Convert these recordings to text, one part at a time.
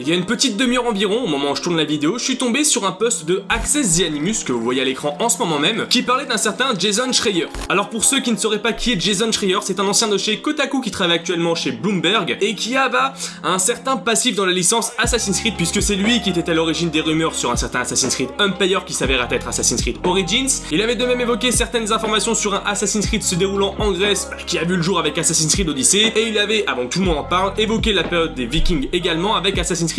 Il y a une petite demi-heure environ, au moment où je tourne la vidéo, je suis tombé sur un post de Access the Animus que vous voyez à l'écran en ce moment même, qui parlait d'un certain Jason Schreier. Alors pour ceux qui ne sauraient pas qui est Jason Schreier, c'est un ancien de chez Kotaku qui travaille actuellement chez Bloomberg et qui a un certain passif dans la licence Assassin's Creed puisque c'est lui qui était à l'origine des rumeurs sur un certain Assassin's Creed Empire qui s'avéra être Assassin's Creed Origins. Il avait de même évoqué certaines informations sur un Assassin's Creed se déroulant en Grèce bah, qui a vu le jour avec Assassin's Creed Odyssey et il avait, avant que tout le monde en parle, évoqué la période des Vikings également avec Assassin's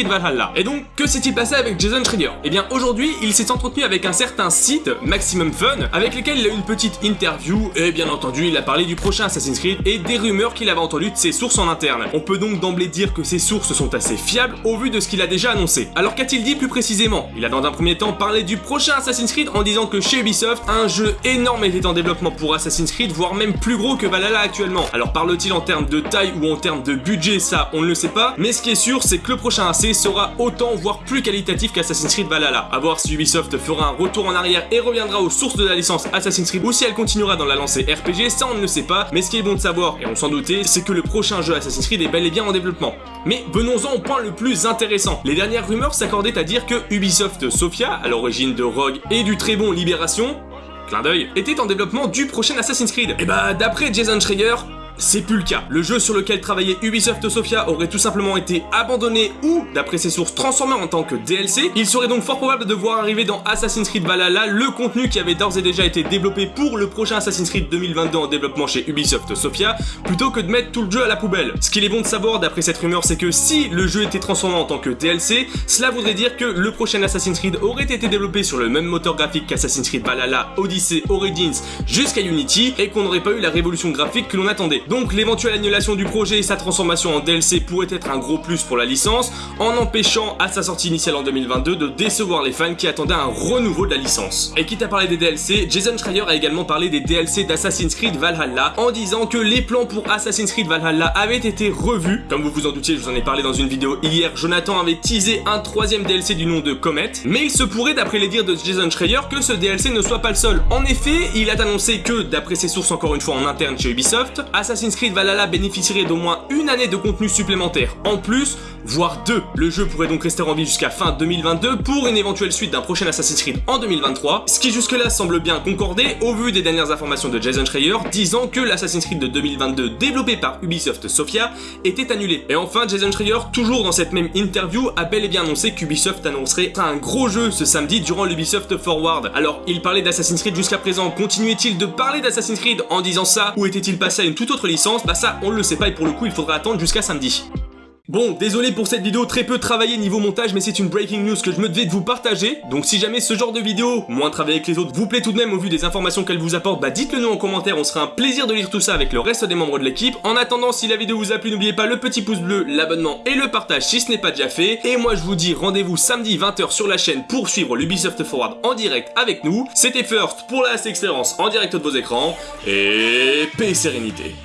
Et donc, que s'est-il passé avec Jason Schreier? Eh bien, aujourd'hui, il s'est entretenu avec un certain site, Maximum Fun, avec lequel il a eu une petite interview, et bien entendu, il a parlé du prochain Assassin's Creed et des rumeurs qu'il avait entendues de ses sources en interne. On peut donc d'emblée dire que ses sources sont assez fiables au vu de ce qu'il a déjà annoncé. Alors qu'a-t-il dit plus précisément? Il a dans un premier temps parlé du prochain Assassin's Creed en disant que chez Ubisoft, un jeu énorme était en développement pour Assassin's Creed, voire même plus gros que Valhalla actuellement. Alors parle-t-il en termes de taille ou en termes de budget, ça on ne le sait pas, mais ce qui est sûr c'est que le prochain Sera autant voire plus qualitatif qu'Assassin's Creed Valhalla. A voir si Ubisoft fera un retour en arrière et reviendra aux sources de la licence Assassin's Creed ou si elle continuera dans la lancée RPG, ça on ne le sait pas, mais ce qui est bon de savoir, et on s'en doutait, c'est que le prochain jeu Assassin's Creed est bel et bien en développement. Mais venons-en au point le plus intéressant. Les dernières rumeurs s'accordaient à dire que Ubisoft Sophia, à l'origine de Rogue et du très bon Libération, clin d'œil, était en développement du prochain Assassin's Creed. Et bah d'après Jason Schreier, c'est plus le cas. Le jeu sur lequel travaillait Ubisoft Sophia aurait tout simplement été abandonné ou, d'après ses sources, transformé en tant que DLC. Il serait donc fort probable de voir arriver dans Assassin's Creed Valhalla le contenu qui avait d'ores et déjà été développé pour le prochain Assassin's Creed 2022 en développement chez Ubisoft Sophia, plutôt que de mettre tout le jeu à la poubelle. Ce qu'il est bon de savoir d'après cette rumeur, c'est que si le jeu était transformé en tant que DLC, cela voudrait dire que le prochain Assassin's Creed aurait été développé sur le même moteur graphique qu'Assassin's Creed Valhalla, Odyssey, Origins jusqu'à Unity et qu'on n'aurait pas eu la révolution graphique que l'on attendait. Donc l'éventuelle annulation du projet et sa transformation en DLC pourrait être un gros plus pour la licence, en empêchant à sa sortie initiale en 2022 de décevoir les fans qui attendaient un renouveau de la licence. Et quitte à parler des DLC, Jason Schreier a également parlé des DLC d'Assassin's Creed Valhalla en disant que les plans pour Assassin's Creed Valhalla avaient été revus. Comme vous vous en doutiez, je vous en ai parlé dans une vidéo hier, Jonathan avait teasé un troisième DLC du nom de Comet, mais il se pourrait d'après les dires de Jason Schreier que ce DLC ne soit pas le seul. En effet, il a annoncé que, d'après ses sources encore une fois en interne chez Ubisoft, Creed Valhalla bénéficierait d'au moins une année de contenu supplémentaire. En plus, voire deux. Le jeu pourrait donc rester en vie jusqu'à fin 2022 pour une éventuelle suite d'un prochain Assassin's Creed en 2023, ce qui jusque-là semble bien concordé au vu des dernières informations de Jason Schreier disant que l'Assassin's Creed de 2022 développé par Ubisoft Sophia était annulé. Et enfin, Jason Schreier, toujours dans cette même interview, a bel et bien annoncé qu'Ubisoft annoncerait un gros jeu ce samedi durant l'Ubisoft Forward. Alors, il parlait d'Assassin's Creed jusqu'à présent, continuait-il de parler d'Assassin's Creed en disant ça, ou était-il passé à une toute autre licence? Bah ça, on le sait pas et pour le coup, il faudra attendre jusqu'à samedi. Bon, désolé pour cette vidéo très peu travaillée niveau montage, mais c'est une breaking news que je me devais de vous partager. Donc si jamais ce genre de vidéo, moins travaillée que les autres, vous plaît tout de même au vu des informations qu'elle vous apporte, bah dites-le nous en commentaire, on sera un plaisir de lire tout ça avec le reste des membres de l'équipe. En attendant, si la vidéo vous a plu, n'oubliez pas le petit pouce bleu, l'abonnement et le partage si ce n'est pas déjà fait. Et moi je vous dis rendez-vous samedi 20h sur la chaîne pour suivre l'Ubisoft Forward en direct avec nous. C'était First pour la expérience en direct de vos écrans, et paix et sérénité.